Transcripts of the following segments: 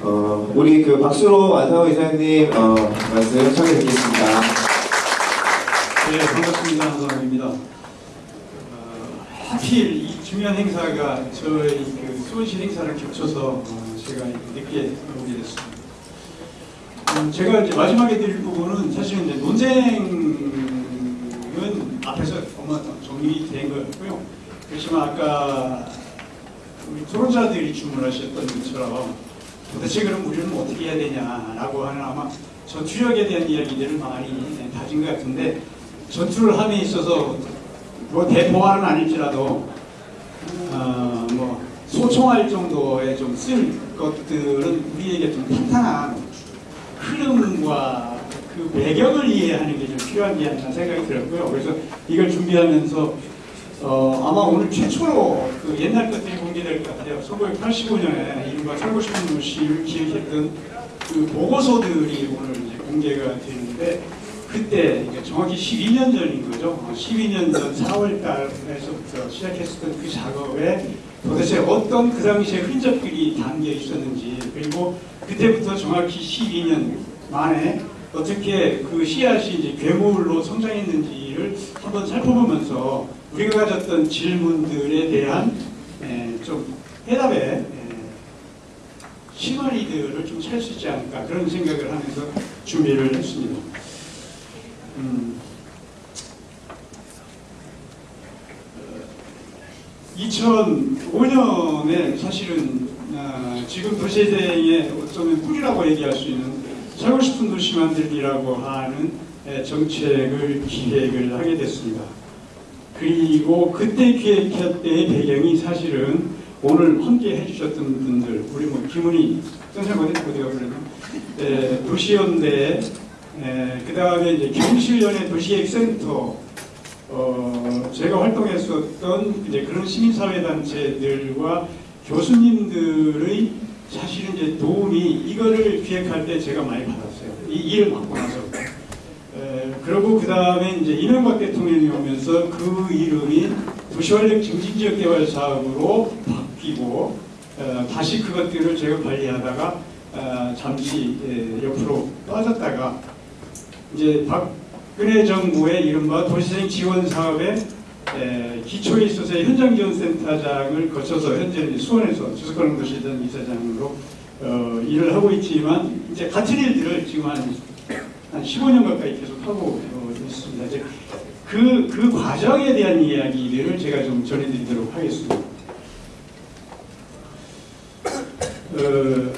어, 우리 그 박수로 안상호 이사님 어, 말씀 청해 듣겠습니다. 네, 반갑습니다. 한상입니다. 어, 하필 이 중요한 행사가 저희 그 수원시 행사를 겹쳐서 어, 제가 늦게 오게 됐습니다. 음, 제가 이제 마지막에 드릴 부분은 사실은 이제 논쟁은 앞에서 어마 정리된 거였고요. 그렇지만 아까 우리 토론자들이 주문하셨던 것처럼 도대체 그럼 우리는 어떻게 해야 되냐라고 하는 아마 전투력에 대한 이야기들을 많이 다진 것 같은데 전투를 함에 있어서 뭐 대포화는 아닐지라도 어, 뭐 소총할 정도의 좀 쓸 것들은 우리에게 좀 탄탄한 흐름과 그 배경을 이해하는 게 좀 필요한 게 아니라 생각이 들었고요. 그래서 이걸 준비하면서 어, 아마 오늘 최초로 그 옛날 것들이 공개될 것 같아요. 1985년에 이른바 도시를 기획했던 그 보고서들이 오늘 이제 공개가 되는데 그때 그러니까 정확히 12년 전인 거죠. 12년 전 4월 달에서부터 시작했었던 그 작업에 도대체 어떤 그 당시에 흔적들이 담겨 있었는지 그리고 그때부터 정확히 12년 만에 어떻게 그 씨앗이 이제 괴물로 성장했는지를 한번 살펴보면서 우리가 가졌던 질문들에 대한 에, 좀 해답의 에, 시마리들을 좀 찾을 수 있지 않을까 그런 생각을 하면서 준비를 했습니다. 음, 2005년에 사실은 아, 지금 도시재생의 어쩌면 뿌리라고 얘기할 수 있는 살고 싶은 도시 만들기라고 하는 에, 정책을 기획을 하게 됐습니다. 그리고 그때 기획할 때의 배경이 사실은 오늘 함께 해주셨던 분들, 우리 뭐 김은희 선생님 어디 어디가 그러나 도시연대, 그 다음에 이제 경실련의 도시액센터, 어, 제가 활동했었던 이제 그런 시민사회단체들과 교수님들의 사실은 이제 도움이 이거를 기획할 때 제가 많이 받았어요. 이 일을 맡고 나서. 에, 그리고 그 다음에 이제 이명박 대통령이 오면서 그 이름이 도시활력 증진지역 개발 사업으로 바뀌고 어, 다시 그것들을 제가 관리하다가 어, 잠시 에, 옆으로 빠졌다가 이제 박근혜 정부의 이른바 도시생 지원 사업의 에, 기초에 있어서의 현장 지원센터장을 거쳐서 현재는 수원에서 주석가능도시전 이사장으로 어, 일을 하고 있지만 이제 같은 일들을 지금 한, 한 15년 가까이 계속 하고 어, 있습니다. 이제 그, 그 과정에 대한 이야기들을 제가 좀 전해드리도록 하겠습니다. 어,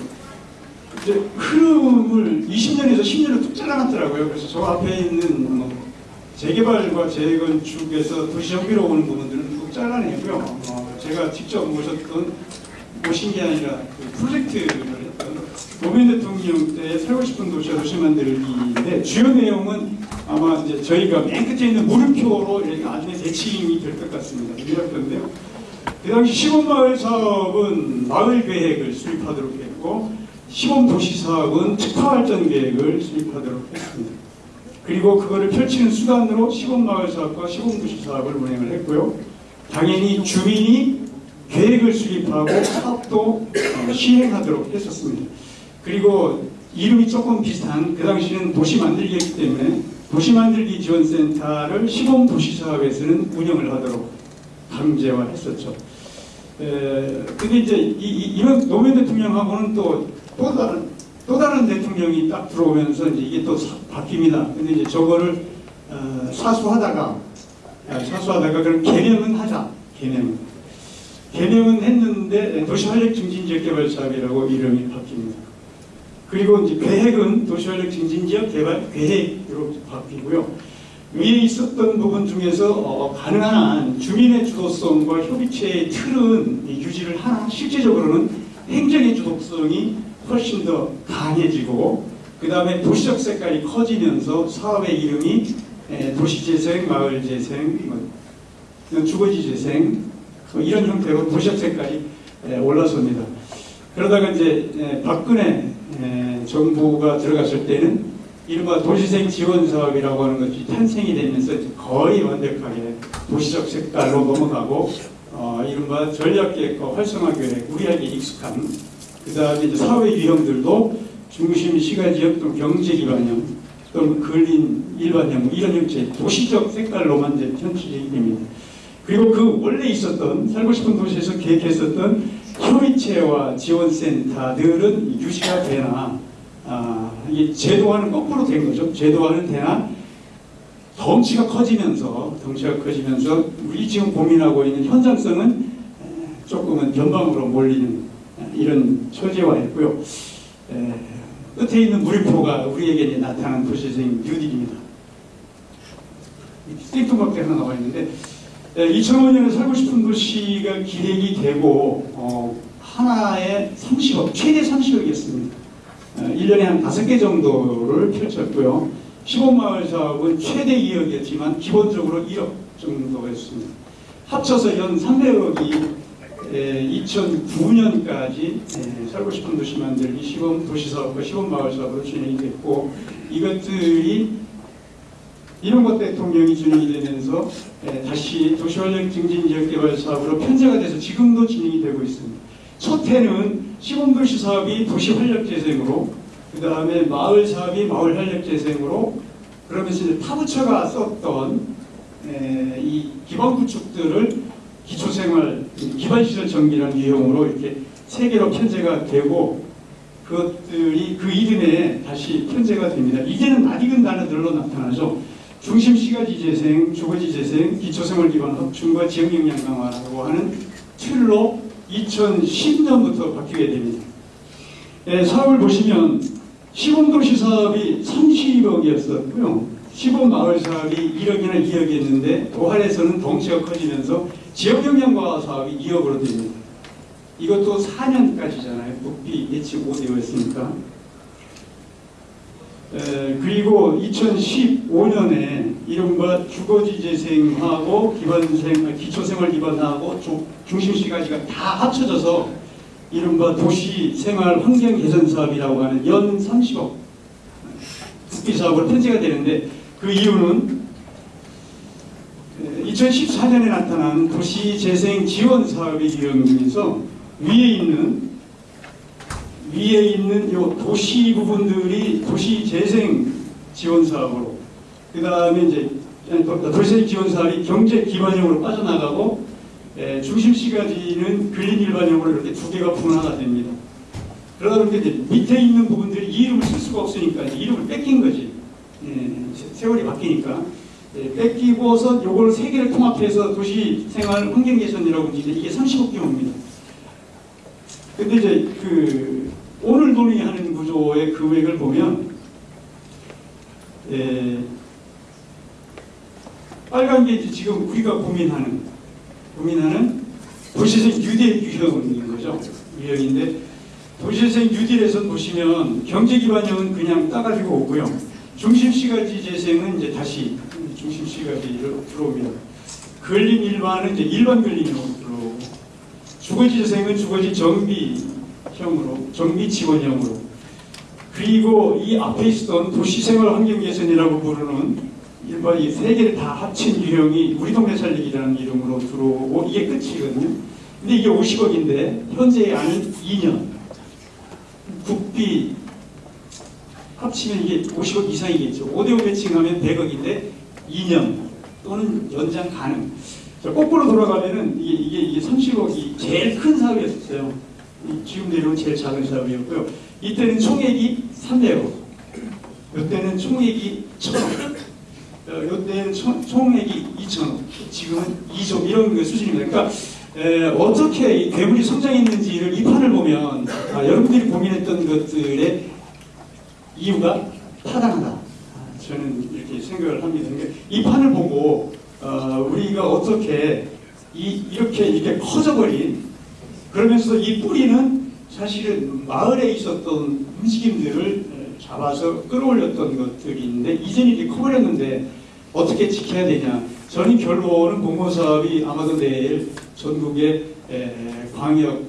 이제 흐름을 20년에서 10년을 뚝 잘라놨더라고요. 그래서 저 앞에 있는 뭐 재개발과 재건축에서 도시 정비로 오는 부분들은 쭉 잘라내고요. 어, 제가 직접 모셨던 모신 게 아니라 그 프로젝트를 노무현 대통령 때 살고 싶은 도시와 도시 만들기인데 주요 내용은 아마 이제 저희가 맨 끝에 있는 물음표로 이렇게 나중에 대칭이 될 것 같습니다. 유력한데요. 그 당시 시범마을 사업은 마을 계획을 수립하도록 했고 시범도시 사업은 특화발전 계획을 수립하도록 했습니다. 그리고 그거를 펼치는 수단으로 시범마을 사업과 시범도시 사업을 운행을 했고요. 당연히 주민이 계획을 수립하고 사업도 어, 시행하도록 했었습니다. 그리고 이름이 조금 비슷한 그 당시는 도시 만들기였기 때문에 도시 만들기 지원센터를 시범 도시 사업에서는 운영을 하도록 강제화했었죠. 에, 근데 이제 이, 이, 이번 노무현 대통령하고는 또, 또 다른, 또 다른 대통령이 딱 들어오면서 이제 이게 또 사, 바뀝니다. 근데 이제 저거를, 어, 사수하다가, 아, 사수하다가 그럼 개명은 하자. 개명은. 개명은 했는데 도시활력 증진지역 개발 사업이라고 이름이 바뀝니다. 그리고 이제 계획은 도시활력 증진지역 개발 계획으로 바뀌고요. 위에 있었던 부분 중에서 어, 가능한 한 주민의 주도성과 협의체의 틀은 유지를 하나 실제적으로는 행정의 주도성이 훨씬 더 강해지고 그 다음에 도시적 색깔이 커지면서 사업의 이름이 에, 도시재생, 마을재생, 뭐, 주거지재생 뭐 이런 형태로 도시적 색깔이 에, 올라섭니다. 그러다가 이제 에, 박근혜 에, 정부가 들어갔을 때는 이른바 도시생 지원 사업이라고 하는 것이 탄생이 되면서 거의 완벽하게 도시적 색깔로 넘어가고 어, 이른바 전략계획과 활성화 계획 우리에게 익숙한 그 다음에 사회 유형들도 중심 시가지역 또 경제 기반형 또는 근린 일반형 뭐 이런 형태 도시적 색깔로만 이제 편집이 됩니다. 그리고 그 원래 있었던 살고 싶은 도시에서 계획했었던 협의체와 지원센터들은 유지가 되나 아, 이게 제도화는 거꾸로 된 거죠. 제도화는 되나 덩치가 커지면서 덩치가 커지면서 우리 지금 고민하고 있는 현장성은 에, 조금은 변방으로 몰리는 에, 이런. 에, 끝에 있는 물리표가 우리에게 나타난 도시생 뉴딜입니다. 생뚱맞게 하나 나와 있는데 2005년에 살고 싶은 도시가 기획이 되고 어, 하나에 30억, 최대 30억이었습니다. 1년에 한 5개 정도를 펼쳤고요. 15마을 사업은 최대 2억이었지만 기본적으로 1억 정도였습니다. 합쳐서 연 300억이 2009년까지 살고 싶은 도시 만들기 시범 도시 사업과 시범 마을 사업으로 진행이 됐고 이것들이 이명박 대통령이 진행이 되면서 에, 다시 도시활력 증진 지역 개발 사업으로 편제가 돼서 지금도 진행이 되고 있습니다. 첫 해는 시범도시 사업이 도시 활력 재생으로 그 다음에 마을 사업이 마을 활력 재생으로 그러면서 이제 타부처가 썼던 에, 이 기반 구축들을 기초생활 기반시설 정비라는 유형으로 이렇게 세 개로 편제가 되고 그것들이 그 이름에 다시 편제가 됩니다. 이제는 낯익은 단어들로 나타나죠. 중심 시가지 재생, 주거지 재생, 기초생활 기반 확충과 지역 역량 강화라고 하는 틀로 2010년부터 바뀌게 됩니다. 예, 사업을 보시면 시범도시 사업이 30억이었었고요. 시범마을 사업이 1억이나 2억이었는데 도할에서는 덩치가 커지면서 지역 역량 강화 사업이 2억으로 됩니다. 이것도 4년까지잖아요. 국비 예측 5대였으니까. 에, 그리고 2015년에 이른바 주거지 재생하고 기반생, 기초생활 기반하고 조- 중심시가지가 다 합쳐져서 이른바 도시 생활 환경 개선 사업이라고 하는 연 30억 국비 사업으로 편제가 되는데 그 이유는 2014년에 나타난 도시 재생 지원 사업의 유형 중에서 위에 있는 위에 있는 요 도시 부분들이 도시 재생 지원 사업으로 그 다음에 이제 도시 지원 사업이 경제 기반형으로 빠져나가고 에, 중심 시가지는 근린 일반형으로 이렇게 두 개가 분화가 됩니다. 그러다 보니까 이제 밑에 있는 부분들이 이 이름을 쓸 수가 없으니까 이름을 뺏긴 거지. 예, 세- 세월이 바뀌니까 예, 뺏기고서 요걸 세 개를 통합해서 도시 생활 환경 개선이라고 이제 이게 30억 규모입니다. 근데 이제 그 오늘 논의하는 구조의 금액을 보면 에, 빨간 게 지금 우리가 고민하는 고민하는 도시생 뉴딜 유형인 거죠. 유형인데 도시생 뉴딜에서 보시면 경제 기반형은 그냥 따가지고 오고요. 중심 시가지 재생은 이제 다시 중심 시가지로 들어옵니다. 근린 일반은 이제 일반 근린으로 들어오고 주거지 재생은 주거지 정비 형으로 정비 지원형으로 그리고 이 앞에 있었던 도시생활 환경 개선이라고 부르는 일반 이 세 개를 다 합친 유형이 우리 동네 살리기라는 이름으로 들어오고 이게 끝이거든요. 근데 이게 50억인데 현재 안은 2년 국비 합치면 이게 50억 이상이겠죠. 5대5 매칭하면 100억인데 2년 또는 연장 가능. 자, 거꾸로 돌아가면은 이게, 이게, 이게 30억이 제일 큰 사업이었어요. 이 지금 내려온 제일 작은 사업이었고요. 이때는 총액이 300억. 이때는 총액이 1000억. 어, 이때는 총- 총액이 2천억. 지금은 2조 이런 그 수준입니다. 그러니까 에, 어떻게 이 괴물이 성장했는지를 이 판을 보면 아, 여러분들이 고민했던 것들의 이유가 타당하다. 아, 저는 이렇게 생각을 합니다. 그러니까 이 판을 보고 어, 우리가 어떻게 이, 이렇게 이렇게 커져버린 그러면서 이 뿌리는 사실은 마을에 있었던 움직임들을 잡아서 끌어올렸던 것들이 있는데 이제는 이렇게 커버렸는데 어떻게 지켜야 되냐. 저는 결론은 공모사업이 아마도 내일 전국의 에, 광역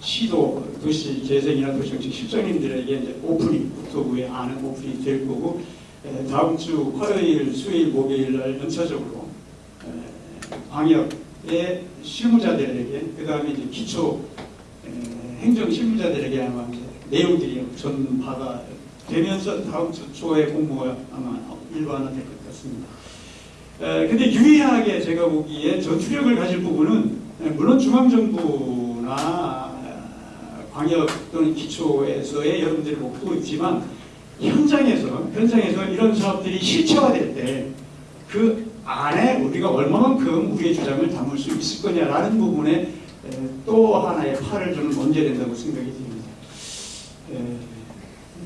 시도 도시 재생이나 도시정책 실장님들에게 이제 오프닝 국토부의 아는 오프닝이 될 거고 에, 다음 주 화요일, 수요일, 목요일 날 연차적으로 에, 광역 의 실무자들에게 그 다음에 이제 기초 에, 행정 실무자들에게 아마 이제 내용들이 전파가 되면서 다음 주 초에 공모가 아마 일반화 될 것 같습니다. 에, 근데 유의하게 제가 보기에 전투력을 가질 부분은 에, 물론 중앙정부나 아, 광역 또는 기초에서의 여러분들이 목표도 있지만 현장에서 현장에서 이런 사업들이 실체화될 때 그 안에 우리가 얼마만큼 우리의 주장을 담을 수 있을 거냐라는 부분에 에, 또 하나의 팔을 저는 얹어야 된다고 생각이 듭니다. 에,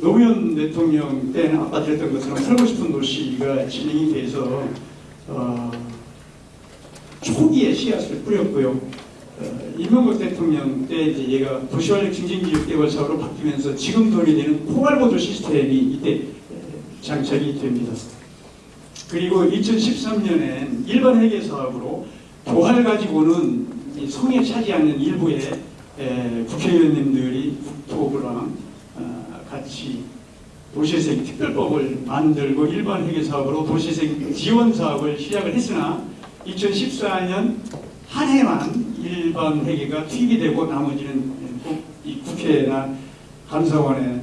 노무현 대통령 때는 아까 드렸던 것처럼 살고 싶은 도시가 진행이 돼서 어, 초기에 씨앗을 뿌렸고요. 어, 이명박 대통령 때 이제 얘가 도시활력 증진기획 개발 사업으로 바뀌면서 지금 돈이 되는 포괄보조 시스템이 이때 에, 장착이 됩니다. 그리고 2013년엔 일반 회계 사업으로 도할 가지고는 이 성에 차지 않는 일부의 에, 국회의원님들이 국토부랑 어, 같이 도시재생 특별법을 만들고 일반 회계 사업으로 도시재생 지원 사업을 시작을 했으나 2014년 한 해만 일반 회계가 투입이 되고 나머지는 국- 이 국회나 감사원에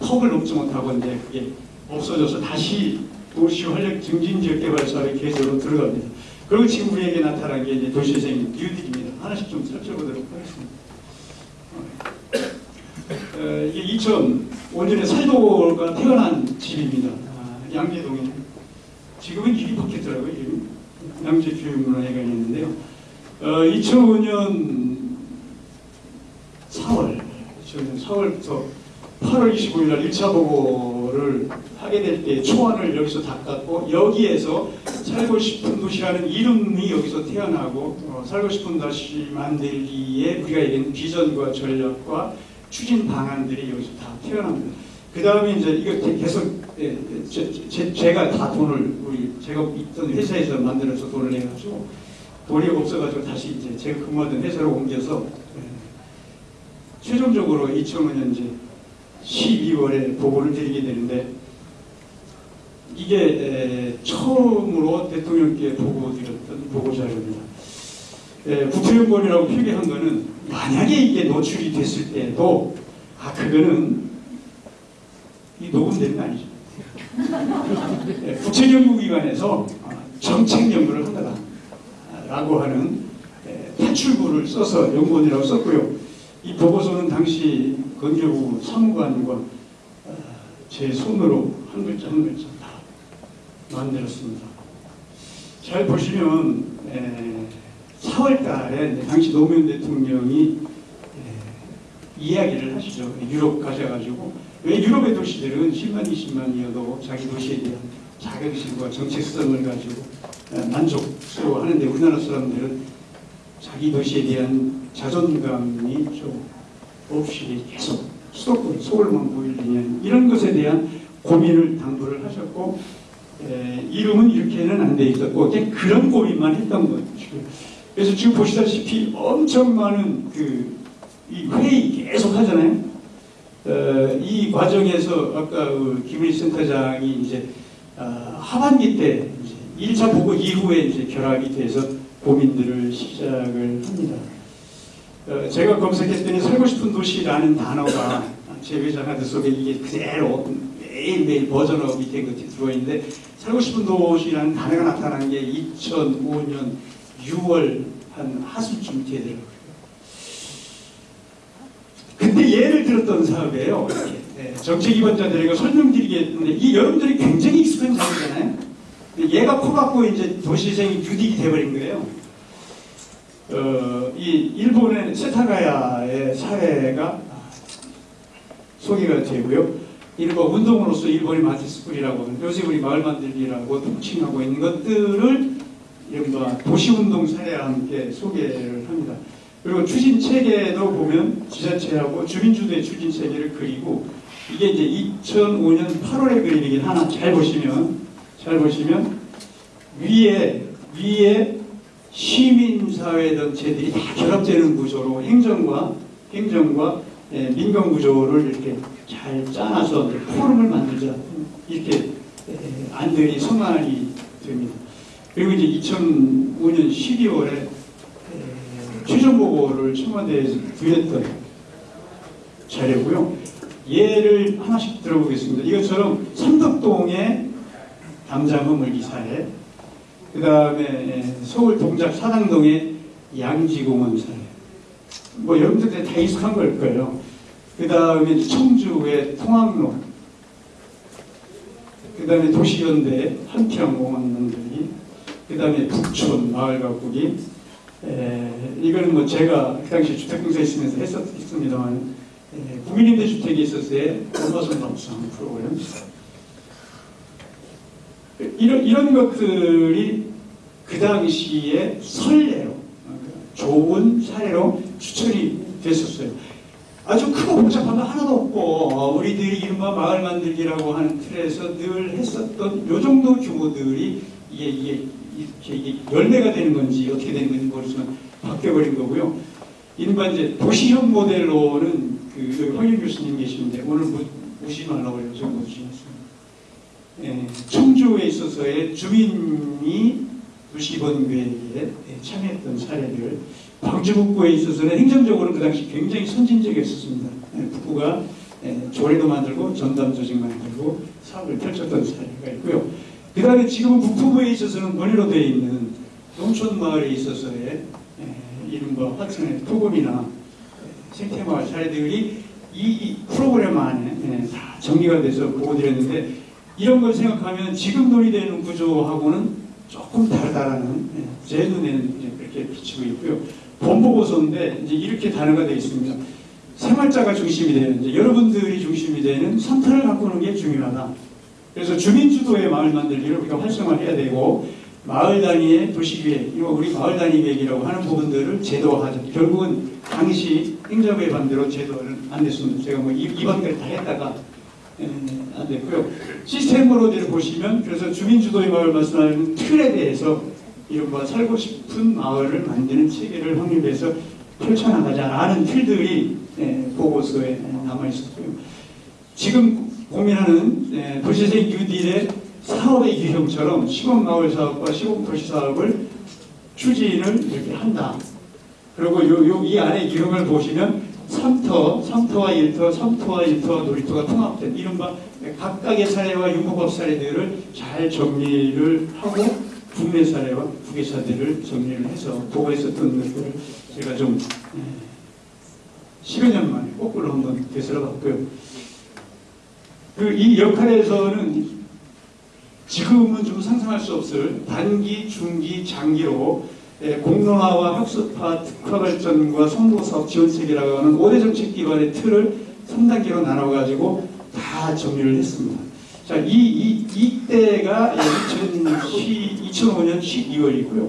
턱을 넘지 못하고 이제 그게 없어져서 다시 도시 활력 증진 지역 개발 사업의 계획으로 들어갑니다. 그리고 지금 우리에게 나타난 게 이제 도시재생 뉴딜입니다. 하나씩 좀 살펴보도록 하겠습니다. 어, 이게 2005년에 살도가 태어난 집입니다. 아, 양재동에. 지금은 일이 바뀌었더라고요. 이름이. 양재교육문화회관이 있는데요. 어, 2005년 4월, 2005년 4월부터 8월 25일 날 1차 보고 를 하게 될 때 초안을 여기서 닦았고 여기에서 살고 싶은 도시라는 이름이 여기서 태어나고 어, 살고 싶은 도시 만들기에 우리가 얘기하는 비전과 전략과 추진 방안들이 여기서 다 태어납니다. 그 다음에 이제 이거 대- 계속 예, 제, 제, 제 가 다 돈을 우리 제가 있던 회사에서 만들어서 돈을 내가지고 돈이 없어가지고 다시 이제 제가 근무하던 회사로 옮겨서 예, 최종적으로 2005년 이제 12월에 보고를 드리게 되는데 이게 에, 처음으로 대통령께 보고 드렸던 보고 자료입니다. 에, 국토연구원이라고 표기한 거는 만약에 이게 노출이 됐을 때도 아 그거는 이 녹음된 거 아니죠. 에, 국책연구기관에서 아, 정책 연구를 한다 라고 하는 에, 탈출구를 써서 연구원이라고 썼고요. 이 보고서는 당시 건교부 사무관과 어, 제 손으로 한 글자 한 글자 다 만들었습니다. 잘 보시면 4월 달에 이제 당시 노무현 대통령이 에, 이야기를 하시죠. 유럽 가셔가지고 왜 유럽의 도시들은 10만 20만이어도 자기 도시에 대한 자긍심과 정체성을 가지고 에, 만족스러워하는데 우리나라 사람들은 자기 도시에 대한 자존감이 좀 없이 계속 수도권 서울만 보이느냐 이런 것에 대한 고민을 당부를 하셨고 에, 이름은 이렇게는 안 돼 있었고 그런 고민만 했던 거죠. 그래서 지금 보시다시피 엄청 많은 그 이 회의 계속 하잖아요. 어, 이 과정에서 아까 그 김은희 센터장이 이제 아, 하반기 때 이제 1차 보고 이후에 이제 결합이 돼서 고민들을 시작을 합니다. 어, 제가 검색했더니 살고 싶은 도시라는 단어가 제 회사 카드 속에 이게 그대로 매일매일 version up이 된 것이 들어있는데 살고 싶은 도시라는 단어가 나타난 게 2005년 6월 한 하순쯤 되더라고요. 근데 예를 들었던 사업이에요. 네, 정책 입원자들에게 설명드리겠는데 이 여러분들이 굉장히 익숙한 사업이잖아요. 얘가 커갖고 이제 도시생이 뉴딜이 돼버린 거예요. 어, 이 일본의 세타가야의 사회가 소개가 되고요. 이른바 운동으로서 일본이 마티스쿨이라고 하는 요새 우리 마을 만들기라고 통칭하고 있는 것들을 이른바 도시운동 사례와 함께 소개를 합니다. 그리고 추진 체계도 보면 지자체하고 주민주도의 추진 체계를 그리고 이게 이제 2005년 8월에 그림이긴 하나 잘 보시면 잘 보시면 위에 위에 시민사회 단체들이 다 결합되는 구조로 행정과 행정과 예, 민간 구조를 이렇게 잘 짜놔서 포럼을 만들자 이렇게 예, 안들이 성안이 됩니다. 그리고 이제 2005년 12월에 최종 보고를 청와대에서 드렸던 자료고요. 예를 하나씩 들어보겠습니다. 이것처럼 삼덕동의 담장어물 기사에 그 다음에 서울 동작 사당동의 양지공원 사례. 뭐 여러분들 다 익숙한 걸 거예요. 그 다음에 청주의 통학로. 그 다음에 도시연대 한평공원 만들기 그 다음에 북촌 마을 가꾸기. 에, 이거는 뭐 제가 그 당시 주택공사에 있으면서 했었습니다만 에, 국민임대주택에 있어서의 얼마선 감수한 프로그램 이런, 이런 것들이 그 당시에 선례로 어, 좋은 사례로 추천이 됐었어요. 아주 크고 복잡한 거 하나도 없고 어, 우리들이 이른바 마을 만들기라고 하는 틀에서 늘 했었던 요 정도 규모들이 이게, 이게 이렇게 이게 열매가 되는 건지 어떻게 되는 건지 모르지만 바뀌어버린 거고요. 이른바 이제 도시형 모델로는 그 황일 교수님 계시는데 오늘 무, 무시 말라고 무시했습니다. 예, 청주에 있어서의 주민이 도시번 계획에 참여했던 사례들 광주 북부에 있어서는 행정적으로 그 당시 굉장히 선진적이었습니다. 예, 북부가 예, 조례도 만들고 전담 조직 만들고 사업을 펼쳤던 사례가 있고요. 그 다음에 지금 북부부에 있어서는 권위로 되어 있는 농촌 마을에 있어서의 예, 이른바 화천의 토금이나 예, 생태마을 사례들이 이, 이 프로그램 안에 예, 다 정리가 돼서 보고드렸는데 이런 걸 생각하면 지금 논의되는 구조하고는 조금 다르다라는 예, 제 눈에는 이제 그렇게 비치고 있고요. 본보고서인데 이제 이렇게 단어가 되어 있습니다. 생활자가 중심이 되는 여러분들이 중심이 되는 선택을 바꾸는 게 중요하다. 그래서 주민주도의 마을 만들기를 우리가 활성화해야 되고 마을 단위의 도시계획, 이거 우리 마을 단위 계획이라고 하는 부분들을 제도화하자. 결국은 당시 행정부의 반대로 제도를 안 됐습니다. 제가 뭐 이, 이 반대를 다 했다가 에, 안 됐고요. 시스템으로 보시면 그래서 주민주도의 마을 말씀하는 틀에 대해서 이른바 살고 싶은 마을을 만드는 체계를 확립해서 펼쳐나가자라는 틀들이 에, 보고서에 남아 있었고요. 지금 고민하는 에, 도시생 뉴딜의 사업의 유형처럼 시범마을 사업과 시범도시 사업을 추진을 이렇게 한다. 그리고 요, 요, 이 안에 유형을 보시면 3터, 3터와 1터, 3터와 1터, 놀이터가 통합된 이른바 각각의 사례와 융합업 사례들을 잘 정리를 하고 국내 사례와 국외 사례를 정리를 해서 보고했었던 것들을 제가 좀 에, 10여 년 만에 거꾸로 한번 되살아 봤고요. 그 이 역할에서는 지금은 좀 상상할 수 없을 단기, 중기, 장기로 예, 공론화와 학습화, 특화 발전과 성공사업 지원체계라고 하는 5대 정책 기반의 틀을 3단계로 나눠가지고 다 정리를 했습니다. 자, 이, 이, 이때가 2005년 12월이고요.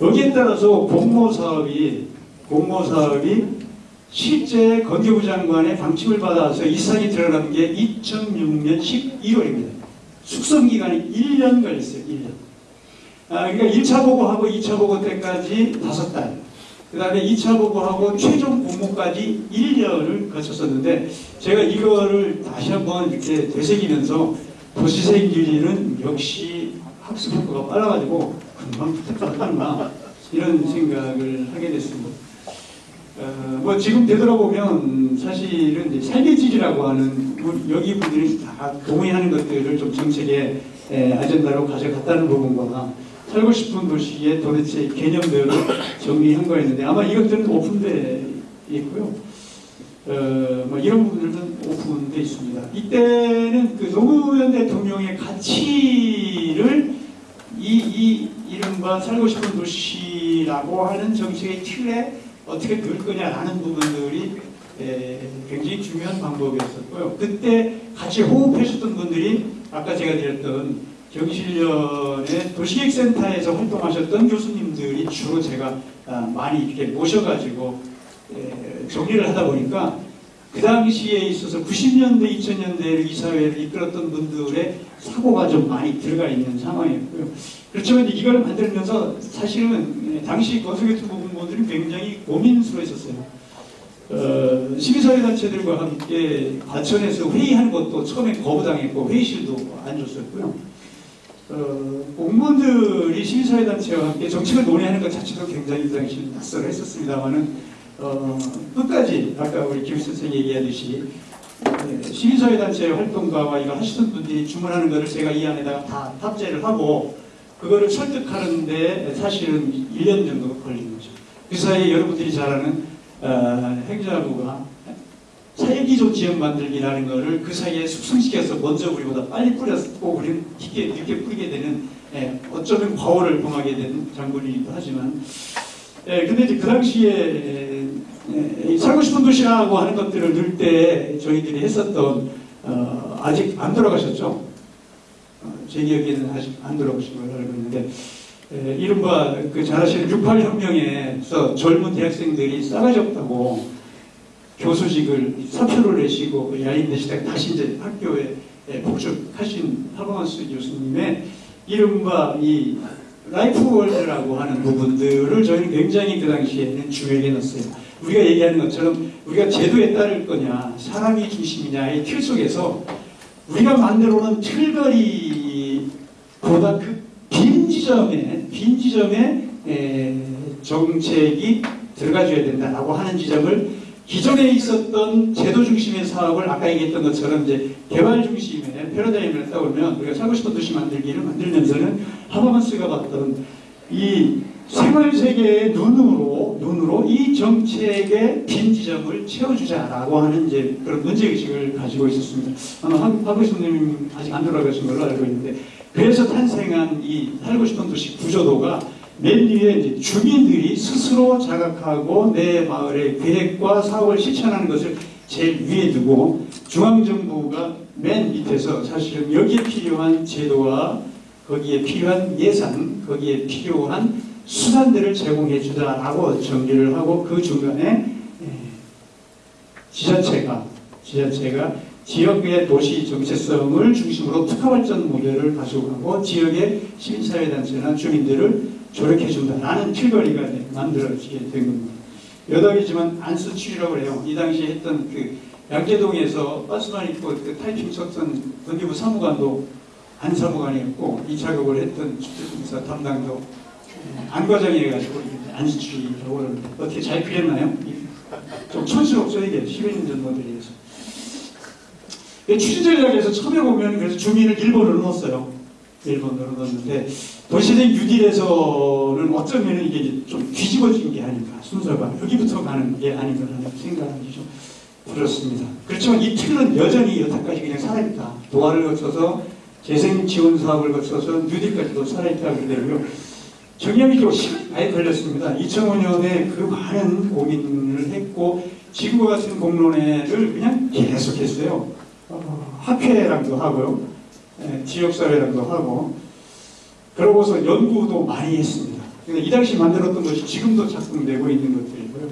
여기에 따라서 공모 사업이, 공모 사업이 실제 건교부 장관의 방침을 받아서 이 사항이 들어간 게 2006년 12월입니다. 숙성 기간이 1년 걸렸어요. 1년. 아, 그러니까 1차 보고하고 2차 보고 때까지 5달. 그 다음에 2차 보고하고 최종 공모까지 1년을 거쳤었는데 제가 이거를 다시 한번 이렇게 되새기면서 도시생기리는 역시 학습 효과가 빨라가지고 금방 부탁하는구나 이런 생각을 하게 됐습니다. 어, 뭐 지금 되돌아보면 사실은 이제 삶의 질이라고 하는 분- 여기 분들이 다 동의하는 것들을 좀 정책의 에, 아젠다로 가져갔다는 부분과 살고 싶은 도시의 도대체 개념들을 정리한 거였는데 아마 이것들은 오픈돼 있고요. 어, 뭐 이런 부분들은 오픈돼 있습니다. 이때는 그 노무현 대통령의 가치를 이, 이 이른바 살고 싶은 도시라고 하는 정책의 틀에 어떻게 넣을 거냐라는 부분들이 에, 굉장히 중요한 방법이었었고요. 그때 같이 호흡해주셨던 분들이 아까 제가 드렸던 경실련의 도시계획센터에서 활동하셨던 교수님들이 주로 제가 아, 많이 이렇게 모셔가지고 에, 정리를 하다 보니까 그 당시에 있어서 90년대, 2000년대를 이 사회를 이끌었던 분들의 사고가 좀 많이 들어가 있는 상황이었고요. 그렇지만 이걸 만들면서 사실은 당시 건설교통 부분들이 굉장히 고민스러웠었어요. 어, 시민사회단체들과 함께 과천에서 회의하는 것도 처음에 거부당했고 회의실도 안 줬었고요. 어, 공무원들이 시민사회단체와 함께 정책을 논의하는 것 자체도 굉장히 이 당시 낯설어 했었습니다만은 어, 끝까지 아까 우리 김 선생이 얘기하듯이 네, 시민사회단체 활동가와 이거 하시던 분들이 주문하는 거를 제가 이 안에다가 다 탑재를 하고 그거를 설득하는데 사실은 1년 정도 걸린 거죠. 그 사이에 여러분들이 잘 아는 어, 행자부가 사회기조 지역 만들기라는 거를 그 사이에 숙성시켜서 먼저 우리보다 빨리 뿌렸고 우리는 늦게, 늦게 뿌리게 되는 예, 어쩌면 과오를 범하게 된 장군이기도 하지만 예, 근데 이제 그 당시에 에, 에, 살고 싶은 도시라고 하는 것들을 넣을 때 저희들이 했었던 어, 아직 안 돌아가셨죠? 어, 제 기억에는 아직 안 돌아가신 걸로 알고 있는데 에, 이른바 그 잘 아시는 68혁명에서 젊은 대학생들이 싸가지 없다고 교수직을 사표를 내시고 야인 되시다가 다시 이제 학교에 에, 복직하신 하버마스 교수님의 이른바 이 lifeworld라고 하는 부분들을 저희는 굉장히 그 당시에는 중요하게 넣었어요. 우리가 얘기하는 것처럼 우리가 제도에 따를 거냐, 사람이 중심이냐의 틀 속에서 우리가 만들어 놓은 틀거리보다 그 빈 지점에, 빈 지점에 에, 정책이 들어가줘야 된다라고 하는 지점을 기존에 있었던 제도 중심의 사업을 아까 얘기했던 것처럼 이제 개발 중심의 패러다임을 따보면 우리가 살고 싶은 도시 만들기를 만들면서는 하버마스가 봤던 이 생활 세계의 눈으로 눈으로 이 정책의 빈 지점을 채워주자라고 하는 이제 그런 문제 의식을 가지고 있었습니다. 아마 하버스님 아직 안 돌아가신 걸로 알고 있는데 그래서 탄생한 이 살고 싶은 도시 구조도가 맨 이제 주민들이 스스로 자각하고 내 마을의 계획과 사업을 실천하는 것을 제일 위에 두고 중앙정부가 맨 밑에서 사실은 여기에 필요한 제도와 거기에 필요한 예산, 거기에 필요한 수단들을 제공해 주자라고 정리를 하고 그 중간에 예, 지자체가 지자체가 지역의 도시 정체성을 중심으로 특화 발전 모델을 가져가고 지역의 시민사회단체나 주민들을 조력해 준다 라는 틀거리가 이제 만들어지게 된 겁니다. 여담이지만 안수치라고 해요. 이 당시에 했던 그 양재동에서 버스만 입고 그 타이핑 쳤던 건기부 사무관도 안 사무관이었고 이 작업을 했던 주택공사 담당도 안 과장이 해가지고 안수치라고 그러는데 어떻게 잘 그렸나요? 좀 촌스럽죠 이게 10년 전 모델이어서 추진 전략에서 처음에 보면 그래서 주민을 일본으로 넣었어요. 일본으로 넣었는데 도시적 뉴딜에서는 어쩌면 이게 좀 뒤집어진 게 아닌가 순서가 여기부터 가는 게 아닌가라는 생각이 좀 들었습니다. 그렇지만 이 틀은 여전히 여태까지 그냥 살아있다. 도화를 거쳐서 재생 지원 사업을 거쳐서 뉴딜까지도 살아있다 그러더라고요. 정량이 좀 시간이 걸렸습니다. 2005년에 그 많은 고민을 했고 지구와 같은 공론회를 그냥 계속했어요. 어, 학회랑도 하고요. 예, 지역사회랑도 하고 그러고서 연구도 많이 했습니다. 그러니까 이 당시 만들었던 것이 지금도 작동되고 있는 것들이고요.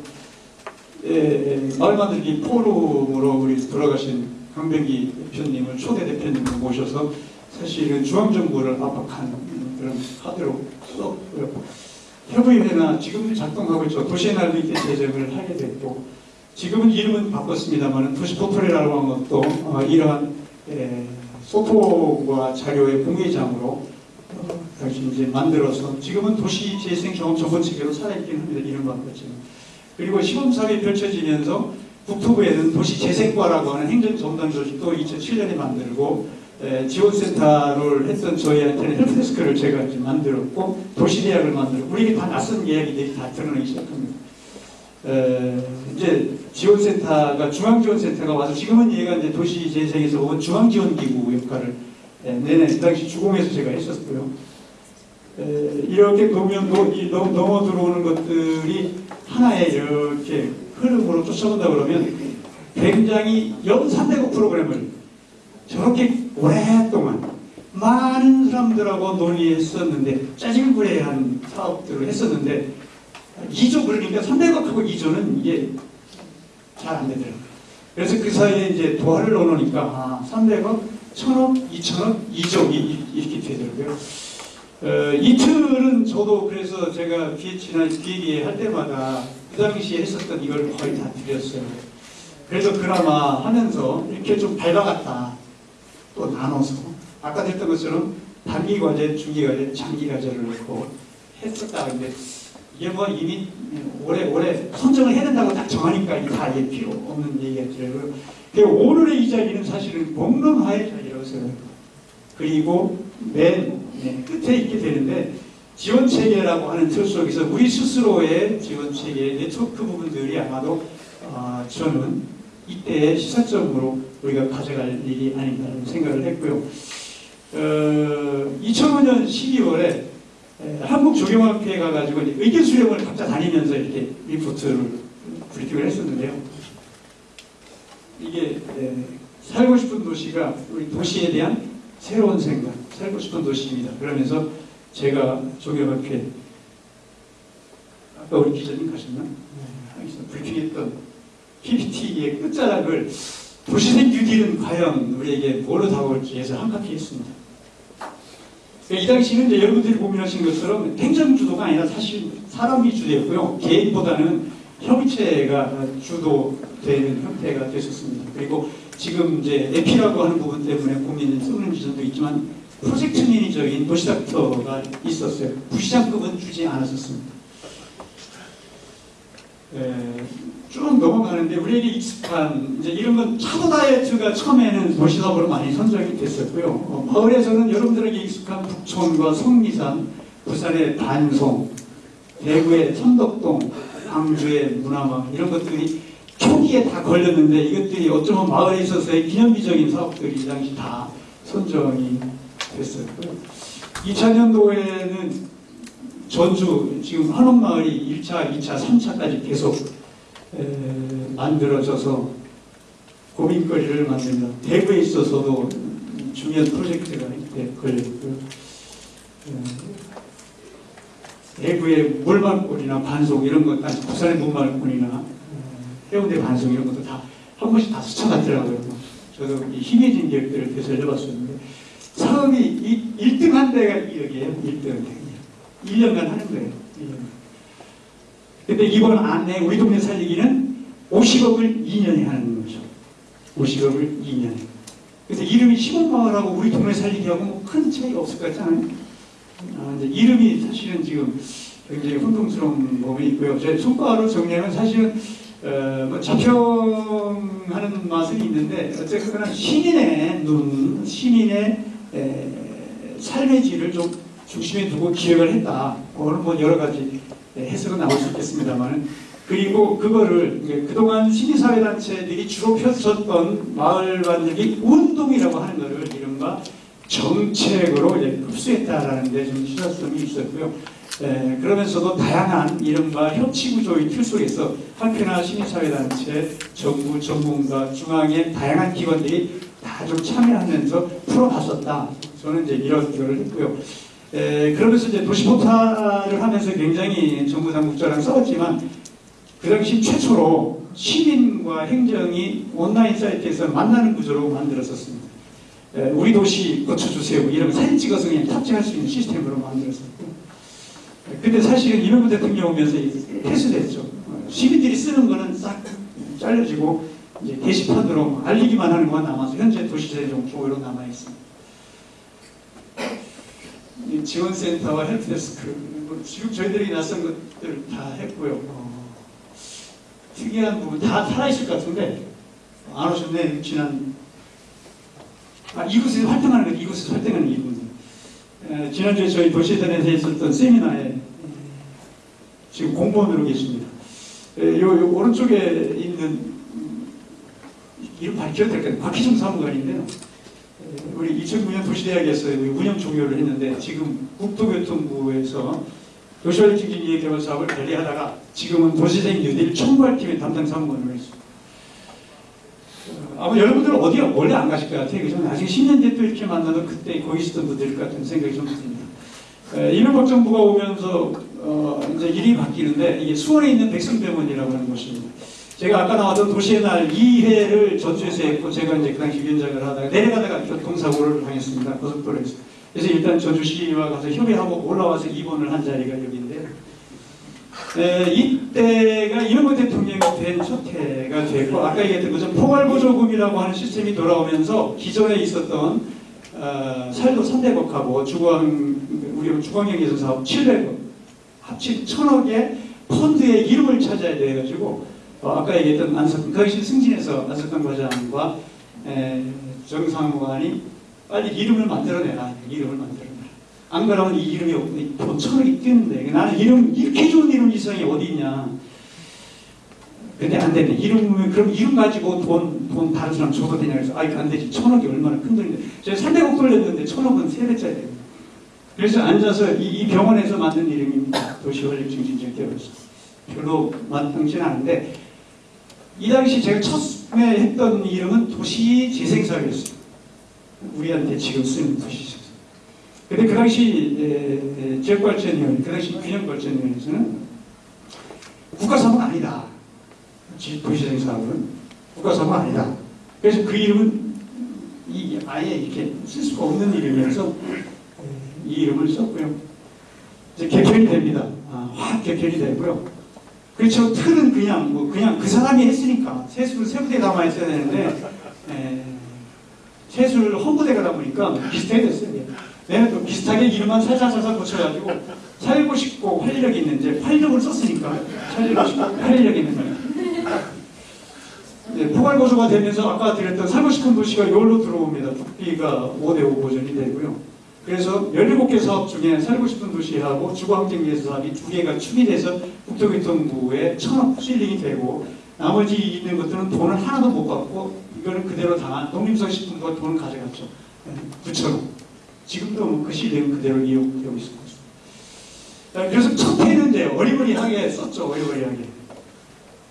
예, 마을 만들기 포럼으로 우리 돌아가신 강병기 대표님을 초대 대표님을 모셔서 사실은 중앙정부를 압박한 그런 카드로 썼고요. 협의회나 지금 작동하고 있죠. 도시의 날도 이때 제정을 하게 됐고 지금은 이름은 바꿨습니다만 도시 포털이라고 하는 것도 어, 이러한 에, 소통과 자료의 공회장으로 어, 당시 이제 만들어서 지금은 도시 재생 경험 전문 체계로 살아있긴 합니다. 이름 바꿨지만 그리고 시범사업이 펼쳐지면서 국토부에는 도시 재생과라고 하는 행정전담 조직도 2007년에 만들고 에, 지원센터를 했던 저희한테는 헬프데스크를 제가 이제 만들었고 도시대학을 만들고 우리에게 다 낯선 이야기들이 다 드러나기 시작합니다. 에, 이제 지원센터가 중앙지원센터가 와서 지금은 얘가 이제 도시재생에서 온 중앙지원기구 역할을 에, 내내 그 당시 주공에서 제가 했었고요. 에, 이렇게 보면 노, 이 넘, 넘어 들어오는 것들이 하나의 이렇게 흐름으로 쫓아온다 그러면 굉장히 연 300억 프로그램을 저렇게 오랫동안 많은 사람들하고 논의했었는데 짜증부레한 사업들을 했었는데 2조 그러니까 300억하고 2조는 이게 잘 안 되더라고요. 그래서 그 사이에 이제 도화를 넣어놓으니까 아, 300억, 1000억, 2000억, 2조 이, 이렇게 되더라고요. 어, 이틀은 저도 그래서 제가 기회치나 기획에 할 때마다 그 당시에 했었던 이걸 거의 다 드렸어요. 그래서 그나마 하면서 이렇게 좀 밟아갔다. 또 나눠서 아까 했던 것처럼 단기 과제, 중기 과제, 장기 과제를 놓고 했었다. 근데 이게 뭐 이미 올해 올해 선정을 해야 된다고 딱 정하니까 이다 이게 필요 없는 얘기였더라고요. 그리고 오늘의 이 자리는 사실은 공론화의 자리라고 생각합니다. 그리고 맨 네, 끝에 있게 되는데 지원 체계라고 하는 틀 속에서 우리 스스로의 지원 체계 네트워크 부분들이 아마도 어, 저는 이때의 시사점으로 우리가 가져갈 일이 아닌가라는 생각을 했고요. 어, 2005년 12월에 한국조경학회에 가가지고 의견 수렴을 각자 다니면서 이렇게 리포트를 브리핑을 했었는데요. 이게 에, 살고 싶은 도시가 우리 도시에 대한 새로운 생각, 살고 싶은 도시입니다. 그러면서 제가 조경학회 아까 우리 기자님 가셨나? 하기서 브리핑했던 PPT의 끝자락을 도시생 뉴딜은 과연 우리에게 뭐로 다가올지 해서 한카피 했습니다. 이 당시는 이제 여러분들이 고민하신 것처럼 행정주도가 아니라 사실 사람이 주도였고요. 개인보다는 협의체가 주도되는 형태가 됐었습니다. 그리고 지금 이제 에피라고 하는 부분 때문에 고민을 쏘는 지점도 있지만 프로젝트 매니저인 도시닥터가 있었어요. 부시장급은 주지 않았었습니다. 에, 쭉 넘어가는데 우리에게 익숙한 이제 이런 건 차도 다이어트가 처음에는 도시사업으로 많이 선정이 됐었고요. 어, 마을에서는 여러분들에게 익숙한 북촌과 성미산, 부산의 반송, 대구의 천덕동, 광주의 문화망 이런 것들이 초기에 다 걸렸는데 이것들이 어쩌면 마을에 있어서의 기념비적인 사업들이 이 당시 다 선정이 됐었고요. 2000년도에는 전주 지금 한옥마을이 1차, 2차, 3차까지 계속 에, 만들어져서 고민거리를 만듭니다. 대구에 있어서도 중요한 프로젝트가 이때 걸렸고요. 에, 대구의 물말꾼이나 반송 이런 것까지 부산의 물말꾼이나 에, 해운대 반송 이런 것도 다 한 번씩 다 스쳐갔더라고요. 저도 이 희미해진 기억들을 되살려봤었는데 사업이 이 1등 한 데가 여기에요. 1등. 1년간 하는 거예요. 1년간. 근데 이번 안내 우리 동네 살리기는 50억을 2년에 하는 거죠. 50억을 2년에. 그래서 이름이 시골마을하고 우리 동네 살리기하고 뭐 큰 차이가 없을 것 같잖아요. 아, 이제 이름이 사실은 지금 굉장히 혼동스러운 부분이 있고요. 제 손가락으로 정리하면 사실은 어, 뭐 자평하는 맛은 있는데 어쨌거나 시민의 눈, 시민의 에, 삶의 질을 좀 중심에 두고 기획을 했다. 그거는 뭐 여러 가지 해석은 나올 수 있겠습니다만 그리고 그거를 그동안 시민사회단체들이 주로 펼쳤던 마을 만들기 운동이라고 하는 것을 이른바 정책으로 흡수했다라는 데좀 시사성이 있었고요. 에, 그러면서도 다양한 이른바 협치구조의 틀 속에서 한편화 시민사회단체, 정부, 전문가, 중앙의 다양한 기관들이 다 좀 참여하면서 풀어봤었다. 저는 이제 이런 기여를 했고요. 에, 그러면서 이제 도시 포탈을 하면서 굉장히 정부 당국자랑 싸웠지만 그 당시 최초로 시민과 행정이 온라인 사이트에서 만나는 구조로 만들었었습니다. 에, 우리 도시 고쳐주세요. 이런 사진 찍어서 그냥 탑재할 수 있는 시스템으로 만들었었고. 에, 근데 사실은 이명박 대통령 오면서 폐쇄됐죠. 어, 시민들이 쓰는 거는 싹 잘려지고 이제 게시판으로 알리기만 하는 것만 남아서 현재 도시재정 쪽으로 남아 있습니다. 이 지원센터와 help desk 뭐 지금 저희들이 낯선 것들 다 했고요. 어, 특이한 부분 다 살아있을 것 같은데 안 오셨네 지난 아, 이곳에서 활동하는 것 이곳에서 활동하는 이분들 에, 지난주에 저희 도시재단에서 있었던 세미나에 지금 공무원으로 계십니다. 에, 요, 요 오른쪽에 있는 음, 이름 밝혀도 될까요? 박희정 사무관인데요. 우리 2009년 도시대학에서 운영 종료를 했는데 지금 국토교통부에서 도시활 증진기획 개발 사업을 관리하다가 지금은 도시생 뉴딜 총괄팀의 담당 사무관으로 있습니다. 어, 아마 여러분들 어디 원래 안 가실 것 같아요. 그죠? 나중에 10년 뒤에 또 이렇게 만나도 그때 거기 있었던 분들일 것 같은 생각이 좀 듭니다. 에, 이명박 정부가 오면서 어, 이제 일이 바뀌는데 이게 수원에 있는 백성병원이라고 하는 곳입니다. 제가 아까 나왔던 도시의 날 2회를 전주에서 했고 제가 이제 그 당시 위원장을 하다가 내려가다가 교통사고를 당했습니다. 고속도로에서. 그래서 일단 전주시와 가서 협의하고 올라와서 입원을 한 자리가 여기인데요. 에, 이때가 이명박 대통령이 된 첫 해가 됐고 아까 얘기했던 것처럼 포괄보조금이라고 하는 시스템이 돌아오면서 기존에 있었던 어, 살도 300억하고 중앙 우리 예술 사업 700억 합친 천억의 펀드의 이름을 찾아야 돼가지고 어, 아까 얘기했던 안석 그 당시 승진해서 안석환 과장과 에, 정상관이 빨리 이름을 만들어내라 이름을 만들어내라 안 그러면 이 이름이 천억이 뛰는데. 나는 이름 이렇게 좋은 이름 이상이 어디 있냐. 근데 안 되네. 이름 그럼 이름 가지고 돈, 돈 다른 사람 줘도 되냐. 그래서 아 이거 안 되지. 천억이 얼마나 큰 돈인데. 제가 300억 돌렸는데 천억은 세 배짜리 그래서 앉아서 이, 이 병원에서 만든 이름입니다. 도시원력증진증개발소 별로 마땅치는 않은데 이 당시 제가 처음에 했던 이름은 도시재생사업이었어요. 우리한테 지금 쓰는 도시재생. 근데 그 당시 에, 에, 지역발전위원, 그 당시 균형발전위원회에서는 국가사업은 아니다. 지- 도시재생 사업은 국가사업은 아니다. 그래서 그 이름은 이 아예 이렇게 쓸 수가 없는 이름이어서 에, 이 이름을 썼고요. 이제 개편이 됩니다. 아, 확 개편이 되고요. 그렇죠. 틀은 그냥 뭐 그냥 그 사람이 했으니까 세수를 세부대 담아 있어야 되는데 에, 세수를 헌부대가 담으니까 비슷하게 됐어요. 이게. 내가 또 비슷하게 이름만 살살살살 고쳐가지고 살고 싶고 활력 있는 이제 활력을 썼으니까 살고 싶고 활력 있는 거예요. 네, 포괄고소가 되면서 아까 드렸던 살고 싶은 도시가 여기로 들어옵니다. 국비가 5대5 보전이 되고요. 그래서 17개 사업 중에 살고 싶은 도시하고 주거환경위해서 사업이 두 개가 축이돼서 국토교통부에 천억 실링이 되고 나머지 있는 것들은 돈을 하나도 못 받고 이거는 그대로 다 농림서식품부가 돈을 가져갔죠. 9천억. 지금도 뭐그 실링은 그대로 이용되고 있습니다. 아, 그래서 첫 해는 이제 어리버리하게 썼죠. 어리버리하게.